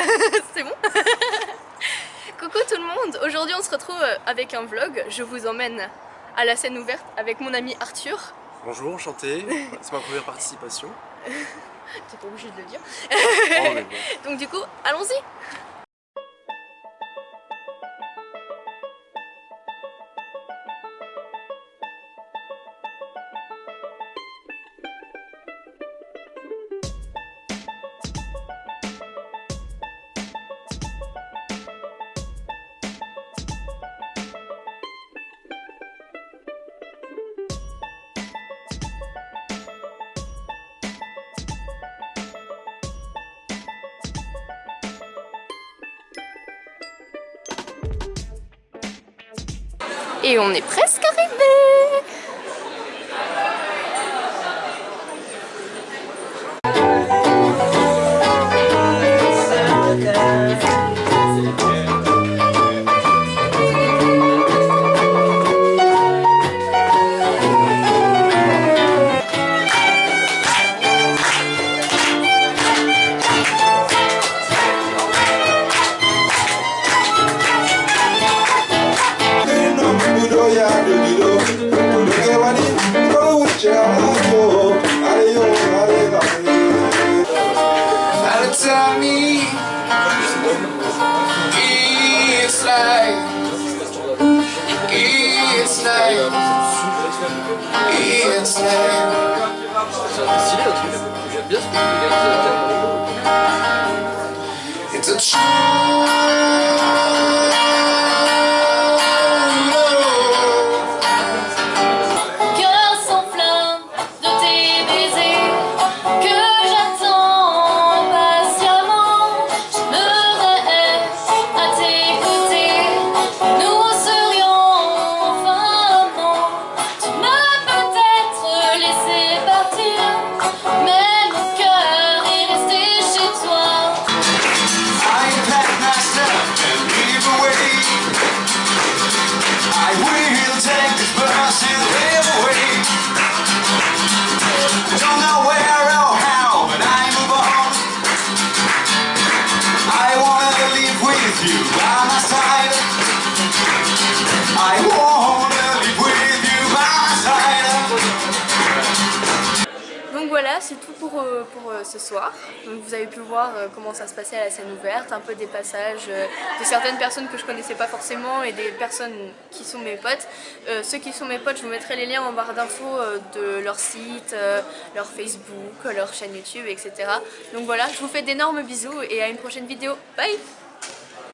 C'est bon Coucou tout le monde Aujourd'hui on se retrouve avec un vlog. Je vous emmène à la scène ouverte avec mon ami Arthur. Bonjour, enchanté. C'est ma première participation. T'es pas obligé de le dire. Oh, bon. Donc du coup, allons-y Et on est presque arrivé It's like. It's like. It's like. It's a true. Donc voilà, c'est tout pour, euh, pour euh, ce soir. Donc vous avez pu voir euh, comment ça se passait à la scène ouverte, un peu des passages de certaines personnes que je connaissais pas forcément et des personnes qui sont mes potes. Ceux qui sont mes potes, je vous mettrai les liens en barre d'infos de leur site, leur Facebook, leur chaîne YouTube, etc. Donc voilà, je vous fais d'énormes bisous et à une prochaine vidéo. Bye